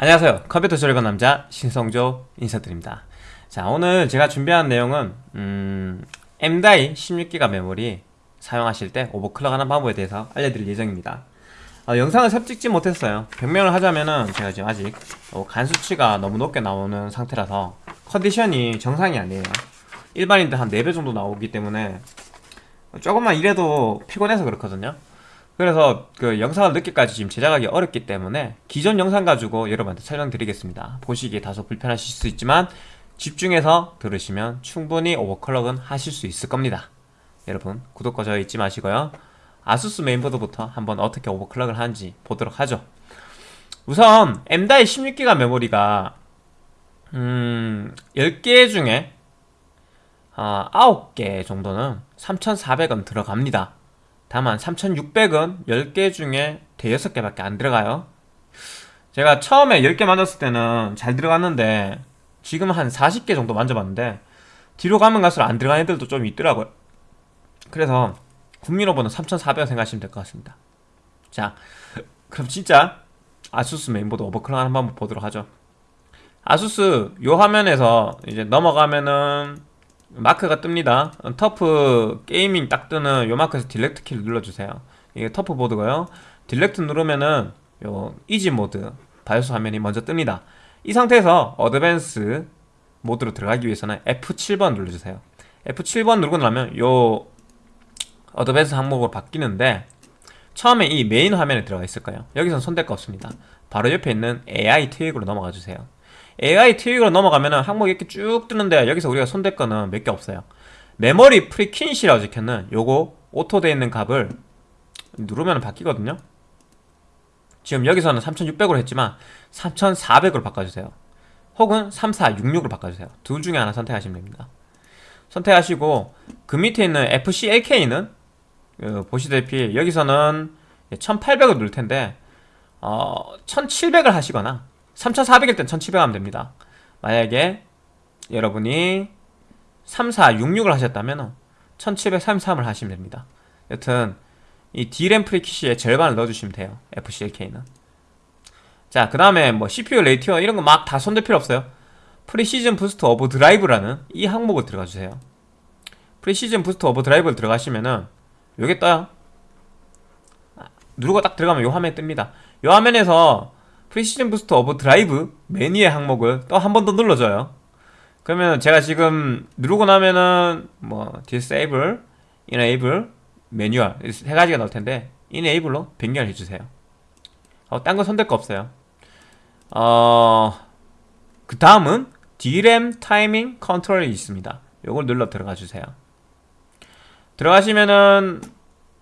안녕하세요. 컴퓨터 조립한 남자 신성조 인사드립니다. 자 오늘 제가 준비한 내용은 음, M.2 16기가 메모리 사용하실 때 오버클럭 하는 방법에 대해서 알려드릴 예정입니다. 어, 영상을 삽 찍지 못했어요. 변명을 하자면은 제가 지금 아직 어, 간 수치가 너무 높게 나오는 상태라서 컨디션이 정상이 아니에요. 일반인들 한 4배 정도 나오기 때문에 조금만 일해도 피곤해서 그렇거든요 그래서 그 영상을 늦게까지 지금 제작하기 어렵기 때문에 기존 영상 가지고 여러분한테 설명드리겠습니다. 보시기에 다소 불편하실 수 있지만 집중해서 들으시면 충분히 오버클럭은 하실 수 있을 겁니다. 여러분 구독과 좋아요 잊지 마시고요. 아수스 메인보드부터 한번 어떻게 오버클럭을 하는지 보도록 하죠. 우선 M.2 16기가 메모리가 음 10개 중에 아, 9개 정도는 3400원 들어갑니다 다만 3600은 10개 중에 대여섯 개밖에 안 들어가요. 제가 처음에 10개 만졌을 때는 잘 들어갔는데 지금 한 40개 정도 만져봤는데 뒤로 가면 갈수록 안 들어가는 애들도 좀 있더라고요. 그래서 국민오버는 3400원 생각하시면 될 것 같습니다. 자 그럼 진짜 아수스 메인보드 오버클럭 하는 방법 보도록 하죠. 아수스 요 화면에서 이제 넘어가면은 마크가 뜹니다. TUF Gaming 딱 뜨는 요 마크에서 delete 키를 눌러주세요. 이게 TUF 보드고요. delete 누르면은 요 easy 모드 바이오스 화면이 먼저 뜹니다. 이 상태에서 advance 모드로 들어가기 위해서는 F7번 눌러주세요. F7번 누르고 나면 요 advance 항목으로 바뀌는데 처음에 이 메인 화면에 들어가 있을 거예요. 여기선 손댈 거 없습니다. 바로 옆에 있는 AI 트윅으로 넘어가 주세요 AI 트윅으로 넘어가면은 항목이 이렇게 쭉 뜨는데 여기서 우리가 손댈 거는 몇 개 없어요. 메모리 frequency라고 적혀있는 요거 auto 되어 있는 값을 누르면 바뀌거든요. 지금 여기서는 3600으로 했지만 3400으로 바꿔주세요. 혹은 3466으로 바꿔주세요. 둘 중에 하나 선택하시면 됩니다. 선택하시고 그 밑에 있는 FCLK는 어, 보시다시피 여기서는 1800을 누를 텐데 어, 1700을 하시거나 3400일 땐 1700 하면 됩니다. 만약에 여러분이 3466을 하셨다면 1733을 하시면 됩니다. 여튼 이 D램 frequency의 절반을 넣어주시면 돼요. FCLK는. 자 그 다음에 뭐 CPU ratio 이런 거 막 다 손댈 필요 없어요. Precision Boost Overdrive라는 이 항목을 들어가주세요. Precision Boost Overdrive를 들어가시면은 요게 떠요. 누르고 딱 들어가면 요 화면이 뜹니다. 요 화면에서 Precision Boost Overdrive 메뉴의 항목을 또 한 번 더 눌러줘요. 그러면 제가 지금 누르고 나면은 뭐 disable, enable, manual 세 가지가 나올 텐데 enable로 변경을 해주세요. 어, 딴거 손댈 거 없어요. 어... 그 다음은 DRAM timing control이 있습니다. 요걸 눌러 들어가 주세요. 들어가시면은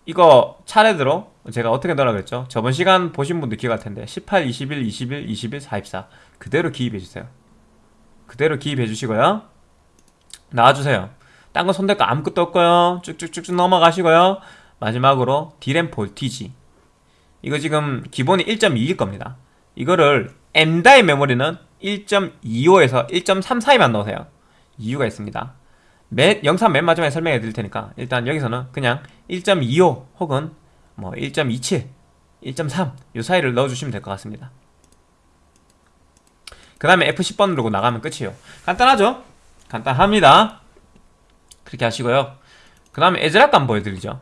이거 차례대로 제가 어떻게 넣으라 그랬죠? 저번 시간 보신 분들 기억할 텐데 18, 21, 21, 21, 44 그대로 기입해 주세요. 그대로 기입해 주시고요. 나와주세요. 딴 거 손댈 거 아무것도 없고요. 쭉쭉쭉쭉 넘어가시고요. 마지막으로 디램 볼티지. 이거 지금 기본이 1.2일 겁니다. 이거를 M다의 메모리는 1.25에서 1.34에만 넣으세요. 이유가 있습니다. 맨, 영상 맨 마지막에 설명해 드릴 테니까 일단 여기서는 그냥 1.25 혹은 뭐 1.27, 1.3 이 사이를 넣어주시면 될 것 같습니다. 그 다음에 F10번 누르고 나가면 끝이에요. 간단하죠? 간단합니다. 그렇게 하시고요. 그 다음에 에즈락 감 보여드리죠.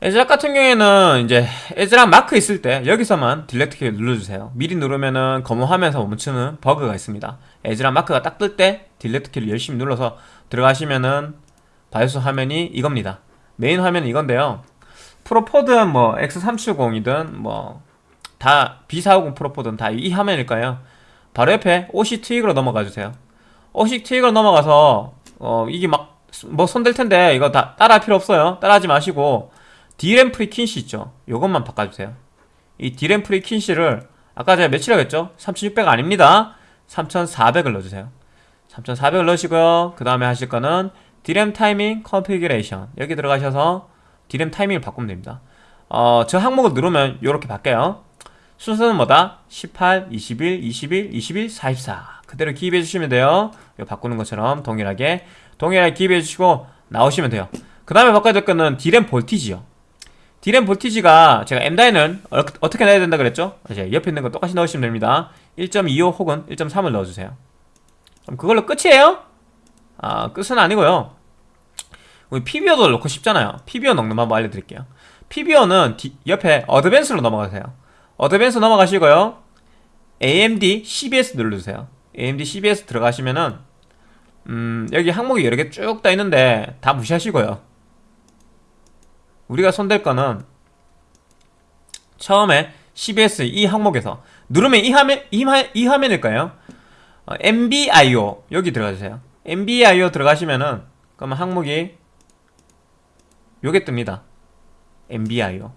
ASRock 같은 경우에는 이제 ASRock 마크 있을 때 여기서만 delete 키를 눌러주세요. 미리 누르면은 검은 화면에서 멈추는 버그가 있습니다. ASRock 마크가 딱 뜰 때 delete 키를 열심히 눌러서 들어가시면은 바이오스 화면이 이겁니다 메인 화면은 이건데요. Pro4든 뭐 X370이든 뭐 다 B450 Pro4든 다 이 화면일 거예요? 바로 옆에 OC 트윅으로 넘어가 주세요. OC 트윅으로 넘어가서 어 이게 막 뭐 손댈 텐데 이거 다 따라할 필요 없어요. 따라하지 마시고 D램 frequency 있죠? 요것만 바꿔주세요. 이 D램 프리퀸시를 아까 제가 몇이라고 했죠? 3600 아닙니다. 3400을 넣어주세요. 3400을 넣으시고요. 그 다음에 하실 거는 D램 타이밍 configuration. 여기 들어가셔서 D램 타이밍을 바꾸면 됩니다. 어, 저 항목을 누르면 이렇게 바뀌어요. 순서는 뭐다? 18, 21, 21, 21, 44 그대로 기입해 주시면 돼요. 이거 바꾸는 것처럼 동일하게. 동일하게 기입해 주시고 나오시면 돼요. 그 다음에 바꿔야 될 거는 D램 볼티지요. D램 볼티지가 제가 M다이는 어, 어떻게 넣어야 된다 그랬죠? 이제 옆에 있는 거 똑같이 넣으시면 됩니다. 1.25 혹은 1.3을 넣어주세요. 그럼 그걸로 끝이에요? 아 끝은 아니고요. 우리 PBO도 넣고 싶잖아요. PBO 넣는 방법 알려드릴게요. 디, 옆에 어드밴스로 넘어가세요. 어드밴스 넘어가시고요. AMD CBS 눌러주세요. AMD CBS 들어가시면은 음 여기 항목이 여러 개쭉떠 있는데 다 무시하시고요. 우리가 손댈 거는 처음에 CBS 이 항목에서 누르면 이 화면 이, 화, 이 화면일까요? 어, MBIO 여기 들어가주세요 MBIO 들어가시면은 그러면 항목이 요게 뜹니다. MBIO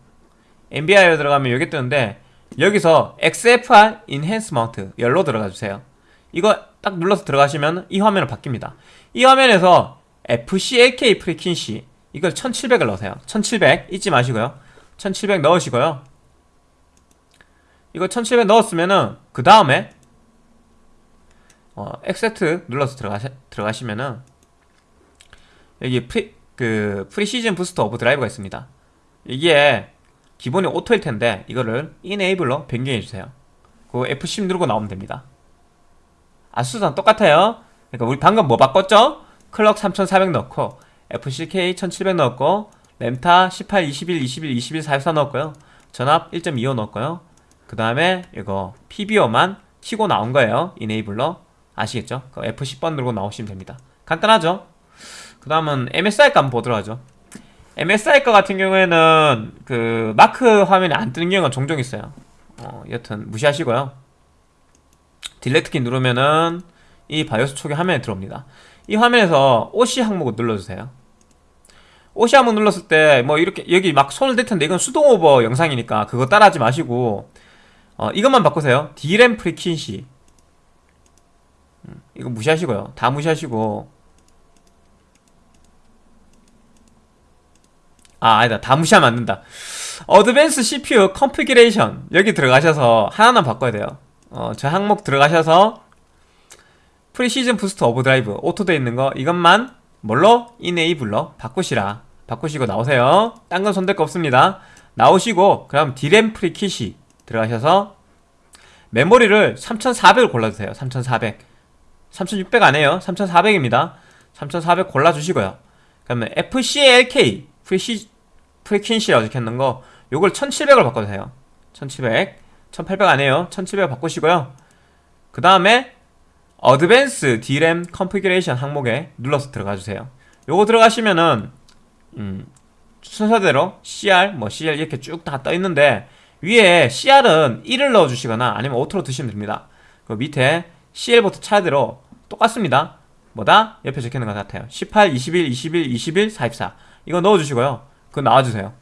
MBIO 들어가면 요게 뜨는데 여기서 XFR Enhancement 열로 들어가 주세요. 이거 딱 눌러서 들어가시면 이 화면으로 바뀝니다. 이 화면에서 FCLK frequency 이걸 1700을 넣으세요. 1700 잊지 마시고요. 1700 넣으시고요. 이거 1700 넣었으면은 그 다음에 어, accept 눌러서 들어가시, 들어가시면은 여기 pre, 그 Precision Boost Overdrive가 있습니다. 이게 기본이 auto일 텐데 이거를 enable로 변경해 주세요. 그 F10 누르고 나오면 됩니다. 아수스랑 똑같아요. 그러니까 우리 방금 뭐 바꿨죠? 클럭 3400 넣고 FCK 1700 넣었고 램타 18, 21, 21, 21, 44 넣었고요. 전압 1.25 넣었고요. 그 다음에 이거 PBO만 치고 나온 거예요. enable로 아시겠죠? 그 F10번 누르고 나오시면 됩니다. 간단하죠? 그 다음은 MSI 거 한번 보도록 하죠. MSI 거 같은 경우에는 그 마크 화면이 안 뜨는 경우가 종종 있어요. 어, 여튼 무시하시고요. delete 키 누르면은 이 바이오스 초기 화면에 들어옵니다. 이 화면에서 OC 항목을 눌러주세요. OC 항목 눌렀을 때 뭐 이렇게 여기 막 손을 댈 텐데 이건 수동 오버 영상이니까 그거 따라하지 마시고 어, 이것만 바꾸세요. D램 frequency. 음, 이거 무시하시고요. 다 무시하시고. 아 아니다. 다 무시하면 안 된다. advanced CPU configuration. 여기 들어가셔서 하나만 바꿔야 돼요. 어, 저 항목 들어가셔서 Precision Boost Overdrive auto되어 있는 거 이것만 뭘로? enable로 바꾸시라. 바꾸시고 나오세요. 딴 건 손댈 거 없습니다. 나오시고 그럼 디램 frequency 들어가셔서 메모리를 3400을 골라주세요. 3400 3600 안해요. 3400입니다. 3400 골라주시고요. 그러면 FCLK 프리시, 프리퀸시라고 적혀있는 거 요걸 1700을 바꿔주세요. 1700 1800 안해요. 1700 바꾸시고요. 그 다음에 advanced D램 configuration 항목에 눌러서 들어가주세요. 요거 들어가시면은 음, 순서대로 CR, 뭐 CL 이렇게 쭉 다 떠있는데 위에 CR은 1을 넣어주시거나 아니면 auto로 두시면 됩니다. 그 밑에 CL부터 차례대로 똑같습니다. 뭐다? 옆에 적혀있는 것 같아요. 18, 21, 21, 21, 44 이거 넣어주시고요. 그거 나와주세요.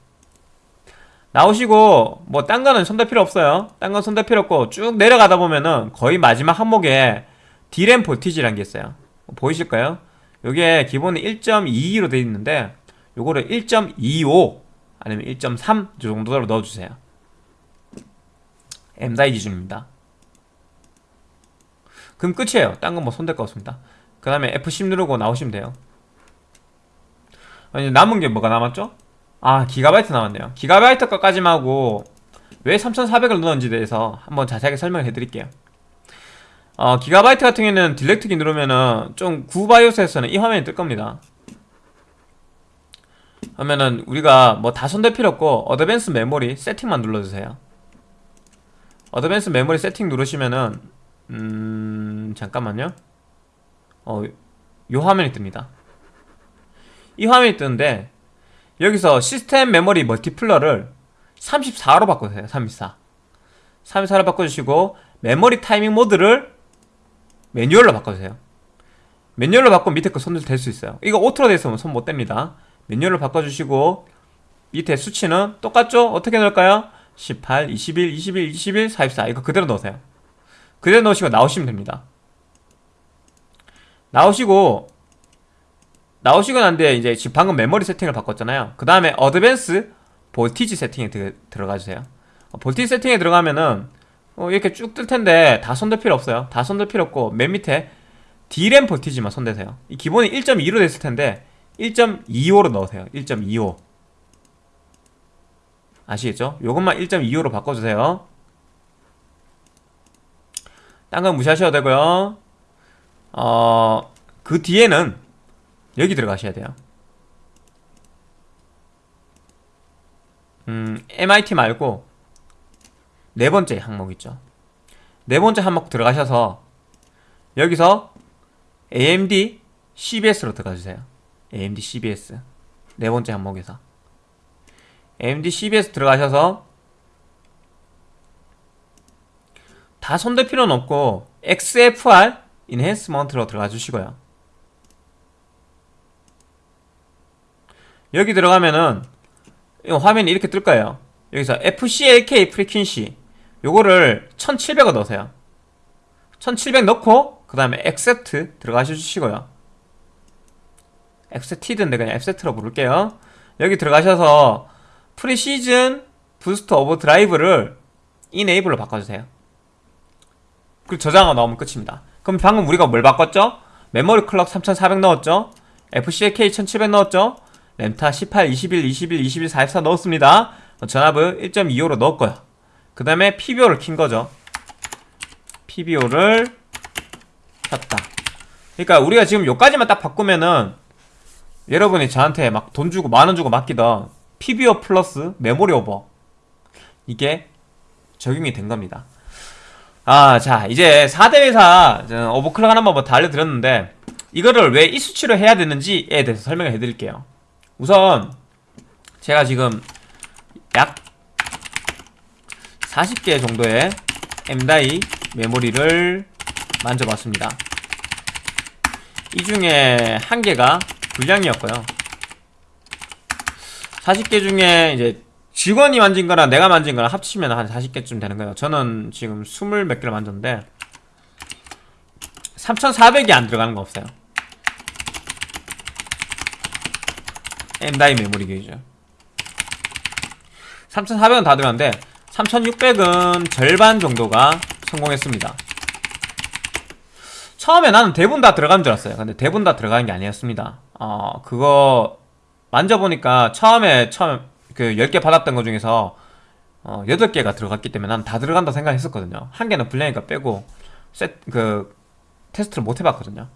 나오시고 뭐 딴 거는 손댈 필요 없어요. 딴 건 손댈 필요 없고 쭉 내려가다 보면은 거의 마지막 항목에 D램 볼티지라는 게 있어요. 보이실까요? 요게 기본은 1.22로 되어 있는데 요거를 1.25 아니면 1.3 정도로 넣어주세요. M다이 기준입니다 그럼 끝이에요. 딴 건 뭐 손댈 거 없습니다. 그 다음에 F10 누르고 나오시면 돼요. 아니 남은 게 뭐가 남았죠? 아 기가바이트 남았네요. 기가바이트 것까지만 하고 왜 3400을 넣었는지 대해서 한번 자세하게 설명을 해드릴게요. 어, 기가바이트 같은 경우에는 delete 키 누르면은 좀 구바이오스에서는 이 화면이 뜰 겁니다. 하면은 우리가 뭐 다 손댈 필요 없고 advanced 메모리 세팅만 눌러주세요. advanced 메모리 세팅 누르시면은 음... 잠깐만요. 어... 요 화면이 뜹니다. 이 화면이 뜨는데 여기서 시스템 메모리 multiplier를 34로 바꿔주세요. 34 34로 바꿔주시고 메모리 타이밍 모드를 매뉴얼로 바꿔주세요. 매뉴얼로 바꾸면 밑에 거 손을 댈 수 있어요. 이거 auto로 돼 있으면 손 못 댑니다. 매뉴얼로 바꿔주시고 밑에 수치는 똑같죠? 어떻게 넣을까요? 18, 21, 21, 21, 44 이거 그대로 넣으세요 그대로 넣으시고 나오시면 됩니다. 나오시고 나오시고 난데 이제 지금 방금 메모리 세팅을 바꿨잖아요. 그 다음에 advanced 볼티지 세팅에 드, 들어가주세요. 어, 볼티지 세팅에 들어가면은 어, 이렇게 쭉 뜰 텐데 다 손댈 필요 없어요. 다 손댈 필요 없고 맨 밑에 D램 볼티지만 손대세요. 이 기본이 1.2로 됐을 텐데 1.25로 넣으세요. 1.25 아시겠죠? 요것만 1.25로 바꿔주세요 딴 건 무시하셔도 되고요. 어... 그 뒤에는 여기 들어가셔야 돼요. 음, MIT 말고 네 번째 항목 있죠. 네 번째 항목 들어가셔서 여기서 AMD CBS로 들어가주세요. AMD CBS 네 번째 항목에서. AMD CBS 들어가셔서 다 손댈 필요는 없고 XFR enhancement로 들어가 주시고요. 여기 들어가면은 화면이 이렇게 뜰 거예요. 여기서 FCLK frequency. 요거를 1700을 넣으세요. 1700 넣고 그 다음에 accept 들어가셔 주시고요. Accepted인데 그냥 accept로 부를게요. 여기 들어가셔서 Precision Boost Overdrive를 enable로 바꿔주세요 그리고 저장하고 나오면 끝입니다 그럼 방금 우리가 뭘 바꿨죠? 메모리 클럭 3400 넣었죠? FCK 1700 넣었죠? 램타 18, 21, 21, 21, 44 넣었습니다 전압을 1.25로 넣었고요 그 다음에 PBO를 킨 거죠 PBO를 켰다 그러니까 우리가 지금 요까지만 딱 바꾸면은 여러분이 저한테 막 돈 주고 만 원 주고 맡기던 PBO 플러스 메모리 오버 이게 적용이 된 겁니다 아, 자, 이제 4대 회사 오버클럭 하나 한번 다 알려드렸는데 이거를 왜 이 수치로 해야 되는지에 대해서 설명을 해드릴게요. 우선 제가 지금 약 40개 정도의 M-DAI 메모리를 만져봤습니다. 이 중에 한 개가 불량이었고요. 40개 중에 이제 직원이 만진 거랑 내가 만진 거랑 합치면 한 40개쯤 되는 거예요. 저는 지금 20몇 개를 만졌는데 3400이 안 들어가는 거 없어요. M-DAI 메모리 게이죠. 3400은 다 들어갔는데 3600은 절반 정도가 성공했습니다. 처음에 나는 대부분 다 들어간 줄 알았어요. 근데 대부분 다 들어가는 게 아니었습니다. 어 그거 만져보니까 처음에 처음 그 10개 받았던 것 중에서 어 8개가 들어갔기 때문에 난 다 들어간다 생각했었거든요. 한 개는 불량이니까 빼고 셋, 그 테스트를 못 해봤거든요.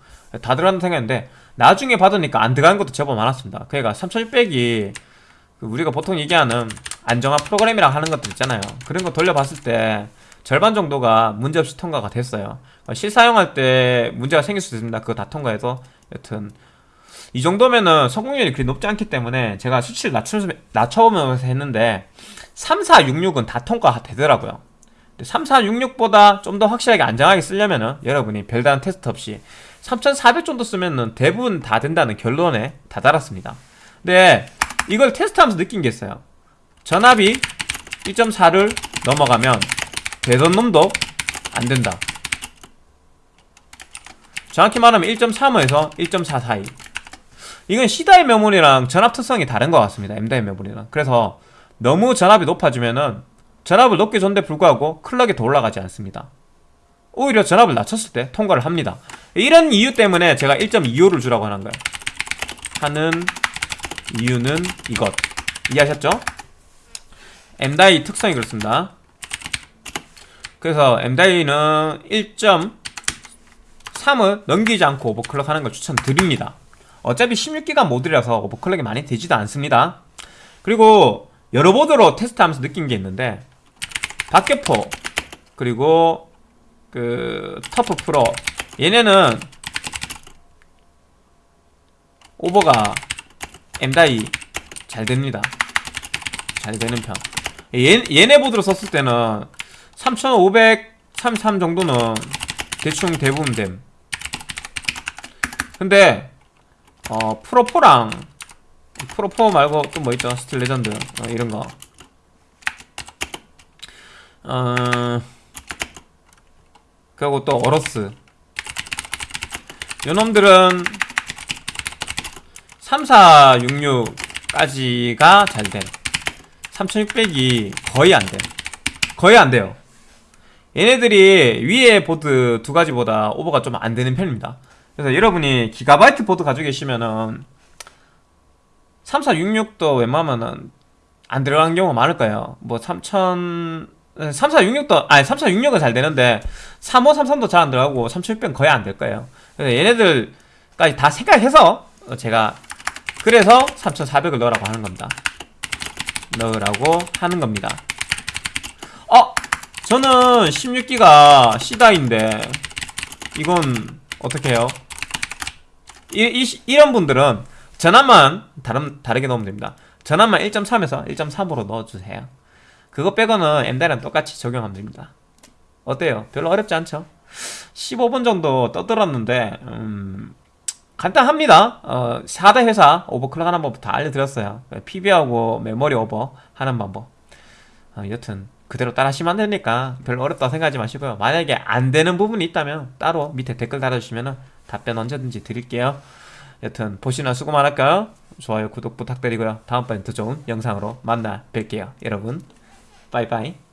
다 들어간다 생각했는데 나중에 받으니까 안 들어가는 것도 제법 많았습니다. 그러니까 3600이 그 우리가 보통 얘기하는 안정화 프로그램이랑 하는 것들 있잖아요. 그런 거 돌려봤을 때 절반 정도가 문제없이 통과가 됐어요. 실사용할 때 문제가 생길 수 있습니다. 그거 다 통과해서 여튼 이 정도면은 성공률이 그리 높지 않기 때문에 제가 수치를 낮춰보면서 했는데 3466은 다 통과가 되더라고요. 3466보다 좀 더 확실하게 안정하게 쓰려면은 여러분이 별다른 테스트 없이 3400 정도 쓰면은 대부분 다 된다는 결론에 다다랐습니다. 근데 이걸 테스트하면서 느낀 게 있어요. 전압이 1.4를 넘어가면 되던 놈도 안 된다. 정확히 말하면 1.35에서 1.4 사이 이건 C다이 메모리랑 전압 특성이 다른 것 같습니다. M다이 메모리랑. 그래서 너무 전압이 높아지면은 전압을 높게 줬는데 불구하고 클럭이 더 올라가지 않습니다. 오히려 전압을 낮췄을 때 통과를 합니다. 이런 이유 때문에 제가 1.25를 주라고 하는 거예요. 하는 이유는 이것. 이해하셨죠? M die 특성이 그렇습니다. 그래서 M die는 1.3을 넘기지 않고 overclock 하는 걸 추천드립니다 어차피 16기가 모드라서 overclock이 많이 되지도 않습니다. 그리고 여러 보드로 테스트하면서 느낀 게 있는데 박격포 그리고 그 터프 프로. 얘네는 오버가 M die 잘 됩니다. 잘 되는 편. 얘, 얘네 보드로 썼을 때는 3533 정도는 대충 대부분 됨. 근데 어 프로4랑 프로4 말고 또 뭐 있죠? 스틸 레전드 어, 이런거. 어... 그리고 또 어로스. 요놈들은 3466까지가 잘돼. 3600이 거의 안돼. 거의 안돼요. 얘네들이 위에 보드 두 가지보다 오버가 좀 안되는 편입니다 그래서 여러분이 기가바이트 보드 가지고 계시면은 3466도 웬만하면은 안 들어간 경우가 많을 거예요. 뭐 3000, 3466도, 아니 3466은 잘 되는데 3533도 잘 안 들어가고 3600은 거의 안 될 거예요. 그래서 얘네들까지 다 생각해서 어, 제가 그래서 3400을 넣으라고 하는 겁니다. 넣으라고 하는 겁니다. 어! 저는 16기가 C다인데 이건 어떻게 해요? 이, 이, 이 런 분들은 전압만 다른, 다르게 넣으면 됩니다. 전압만 1.3에서 1.3으로 넣어주세요. 그거 빼고는 M다이랑 똑같이 적용하면 됩니다. 어때요? 별로 어렵지 않죠? 15분 정도 떠들었는데 음, 간단합니다. 어, 4대 회사 오버클럭 하는 방법 다 알려드렸어요. PB하고 메모리 오버 하는 방법. 어, 여튼 그대로 따라 하시면 안 되니까 별로 어렵다 생각하지 마시고요. 만약에 안 되는 부분이 있다면 따로 밑에 댓글 달아주시면 답변 언제든지 드릴게요. 여튼 보시느라 수고 많을까요? 좋아요, 구독 부탁드리고요. 다음번에 더 좋은 영상으로 만나 뵐게요. 여러분, 빠이빠이.